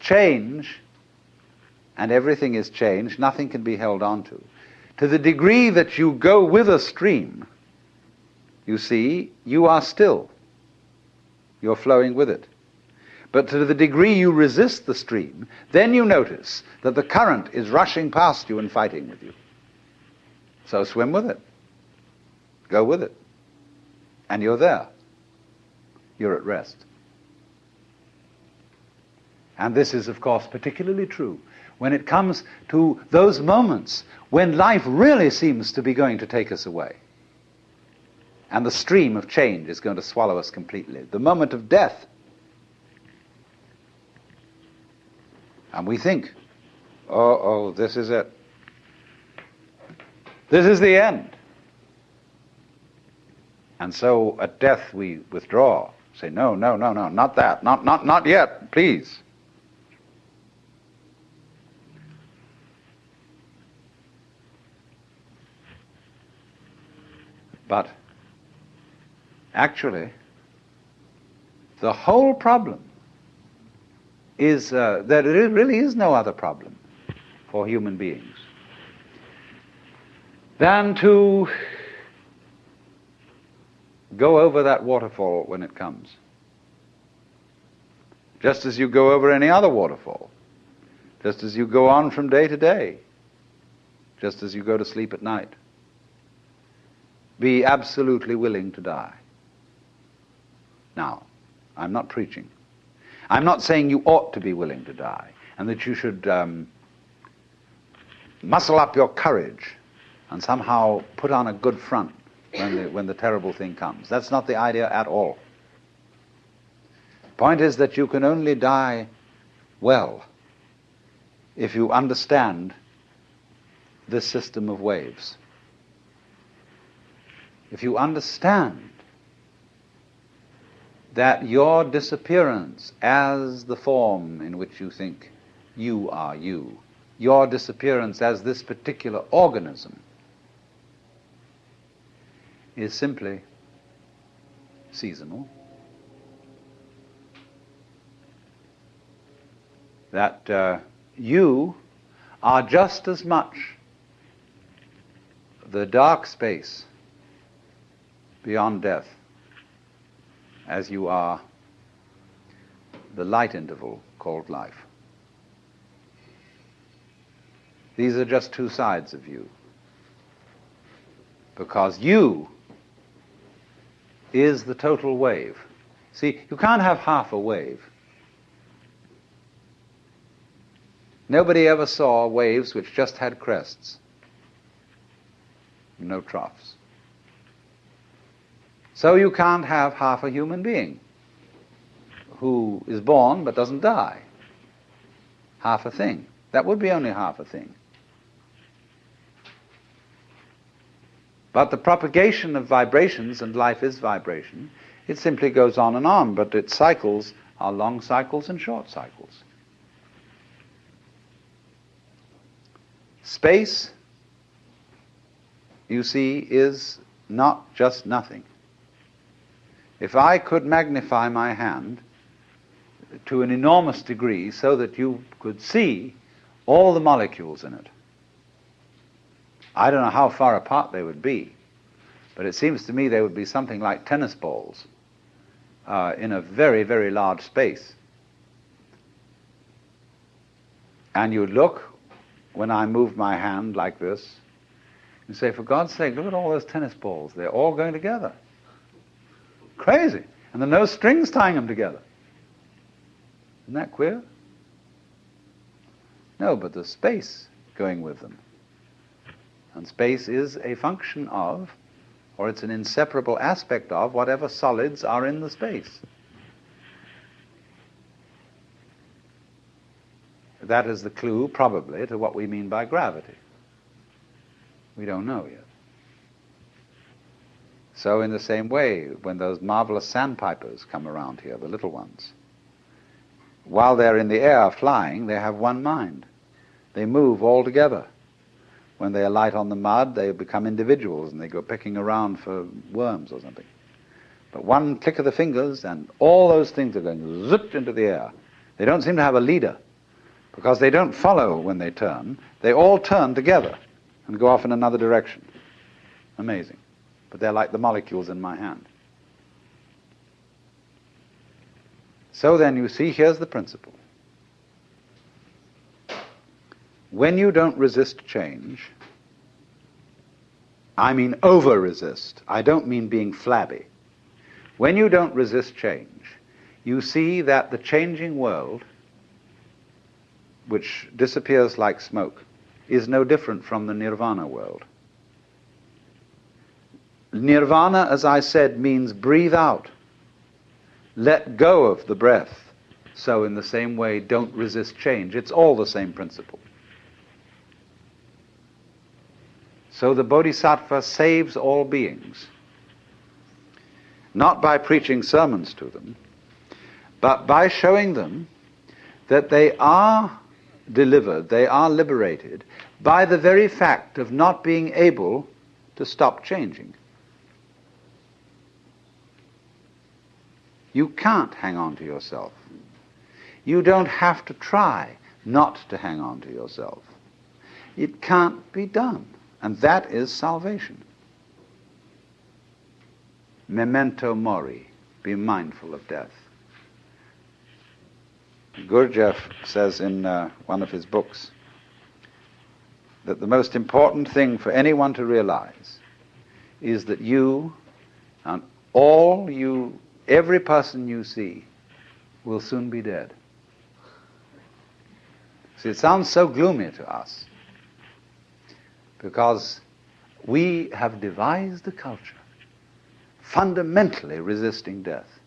change, and everything is changed, nothing can be held on to. To the degree that you go with a stream, you see, you are still. You're flowing with it. But to the degree you resist the stream, then you notice that the current is rushing past you and fighting with you. So swim with it. Go with it. And you're there. You're at rest. And this is, of course, particularly true when it comes to those moments when life really seems to be going to take us away. And the stream of change is going to swallow us completely. The moment of death And we think, oh, oh, this is it. This is the end. And so at death we withdraw, say, no, no, no, no, not that, not, not, not yet, please. But actually, the whole problem is uh, that there really is no other problem for human beings than to go over that waterfall when it comes. Just as you go over any other waterfall. Just as you go on from day to day. Just as you go to sleep at night. Be absolutely willing to die. Now, I'm not preaching. I'm not saying you ought to be willing to die and that you should um, muscle up your courage and somehow put on a good front when the, when the terrible thing comes. That's not the idea at all. Point is that you can only die well if you understand this system of waves. If you understand that your disappearance as the form in which you think you are you, your disappearance as this particular organism, is simply seasonal. That uh, you are just as much the dark space beyond death as you are the light interval called life. These are just two sides of you. Because you is the total wave. See, you can't have half a wave. Nobody ever saw waves which just had crests, no troughs. So you can't have half a human being who is born but doesn't die. Half a thing. That would be only half a thing. But the propagation of vibrations, and life is vibration, it simply goes on and on, but its cycles are long cycles and short cycles. Space, you see, is not just nothing. If I could magnify my hand to an enormous degree so that you could see all the molecules in it, I don't know how far apart they would be, but it seems to me they would be something like tennis balls uh, in a very, very large space. And you look when I move my hand like this and say, for God's sake, look at all those tennis balls. They're all going together. Crazy. And there are no strings tying them together. Isn't that queer? No, but there's space going with them. And space is a function of, or it's an inseparable aspect of, whatever solids are in the space. That is the clue, probably, to what we mean by gravity. We don't know yet. So, in the same way, when those marvelous sandpipers come around here, the little ones, while they're in the air flying, they have one mind. They move all together. When they alight on the mud, they become individuals and they go picking around for worms or something. But one click of the fingers and all those things are going zipped into the air. They don't seem to have a leader. Because they don't follow when they turn, they all turn together and go off in another direction. Amazing. But they're like the molecules in my hand. So then you see, here's the principle. When you don't resist change, I mean over resist, I don't mean being flabby. When you don't resist change, you see that the changing world, which disappears like smoke, is no different from the nirvana world. Nirvana, as I said, means breathe out. Let go of the breath. So, in the same way, don't resist change. It's all the same principle. So, the Bodhisattva saves all beings, not by preaching sermons to them, but by showing them that they are delivered, they are liberated by the very fact of not being able to stop changing. You can't hang on to yourself. You don't have to try not to hang on to yourself. It can't be done. And that is salvation. Memento mori. Be mindful of death. Gurdjieff says in uh, one of his books that the most important thing for anyone to realize is that you and all you Every person you see will soon be dead. See, it sounds so gloomy to us because we have devised a culture fundamentally resisting death.